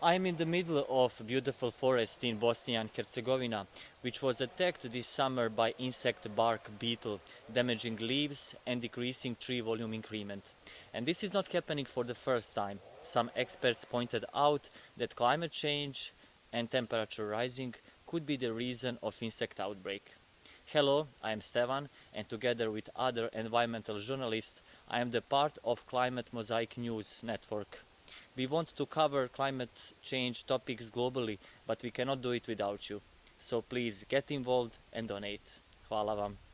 I'm in the middle of beautiful forest in Bosnia and Herzegovina, which was attacked this summer by insect bark beetle, damaging leaves and decreasing tree volume increment. And this is not happening for the first time. Some experts pointed out that climate change and temperature rising could be the reason of insect outbreak. Hello, I am Stevan and together with other environmental journalists I am the part of Climate Mosaic News network. We want to cover climate change topics globally, but we cannot do it without you. So please get involved and donate. Hvala vam.